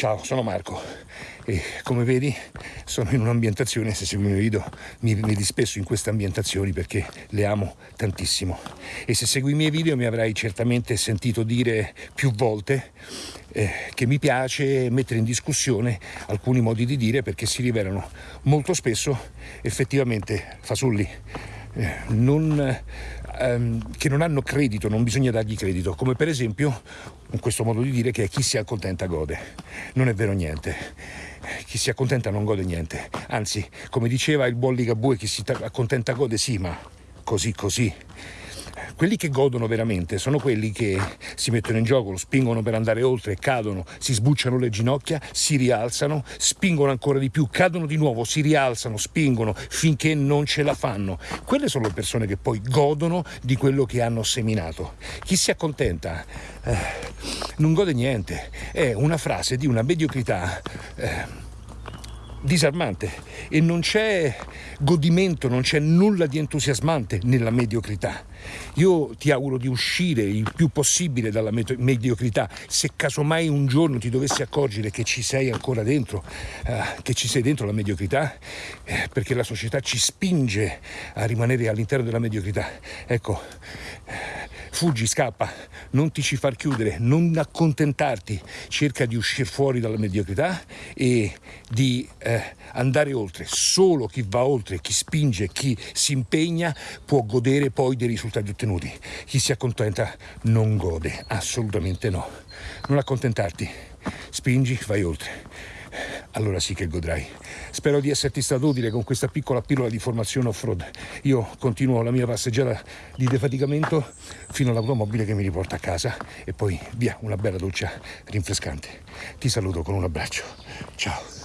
Ciao, sono Marco e come vedi sono in un'ambientazione, se segui i miei video mi vedi spesso in queste ambientazioni perché le amo tantissimo e se segui i miei video mi avrai certamente sentito dire più volte eh, che mi piace mettere in discussione alcuni modi di dire perché si rivelano molto spesso effettivamente fasulli. Eh, non, ehm, che non hanno credito, non bisogna dargli credito, come per esempio in questo modo di dire che chi si accontenta gode. Non è vero niente. Chi si accontenta non gode niente. Anzi, come diceva il buon Ligabue, chi si accontenta gode sì, ma così così. Quelli che godono veramente sono quelli che si mettono in gioco, lo spingono per andare oltre, cadono, si sbucciano le ginocchia, si rialzano, spingono ancora di più, cadono di nuovo, si rialzano, spingono finché non ce la fanno. Quelle sono le persone che poi godono di quello che hanno seminato. Chi si accontenta eh, non gode niente, è una frase di una mediocrità. Eh, disarmante e non c'è godimento, non c'è nulla di entusiasmante nella mediocrità. Io ti auguro di uscire il più possibile dalla mediocrità. Se casomai un giorno ti dovessi accorgere che ci sei ancora dentro, eh, che ci sei dentro la mediocrità, eh, perché la società ci spinge a rimanere all'interno della mediocrità. Ecco, Fuggi, scappa, non ti ci far chiudere, non accontentarti, cerca di uscire fuori dalla mediocrità e di eh, andare oltre. Solo chi va oltre, chi spinge, chi si impegna può godere poi dei risultati ottenuti. Chi si accontenta non gode, assolutamente no. Non accontentarti, spingi, vai oltre allora sì che godrai. Spero di esserti stato utile con questa piccola pillola di formazione off-road. Io continuo la mia passeggiata di defaticamento fino all'automobile che mi riporta a casa e poi via una bella doccia rinfrescante. Ti saluto con un abbraccio. Ciao.